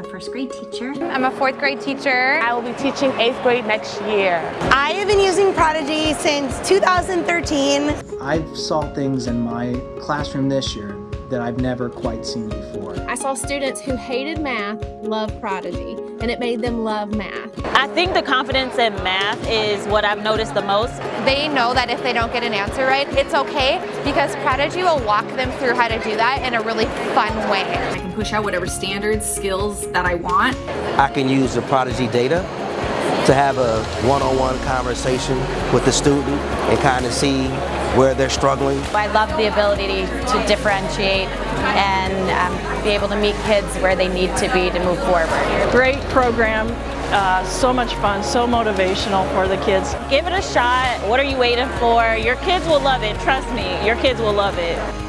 first grade teacher. I'm a fourth grade teacher. I will be teaching eighth grade next year. I have been using Prodigy since 2013. I've saw things in my classroom this year that I've never quite seen before. I saw students who hated math love Prodigy, and it made them love math. I think the confidence in math is what I've noticed the most. They know that if they don't get an answer right, it's okay because Prodigy will walk them through how to do that in a really fun way. I can push out whatever standards, skills that I want. I can use the Prodigy data to have a one-on-one -on -one conversation with the student and kind of see where they're struggling. I love the ability to differentiate and um, be able to meet kids where they need to be to move forward. Great program, uh, so much fun, so motivational for the kids. Give it a shot. What are you waiting for? Your kids will love it. Trust me, your kids will love it.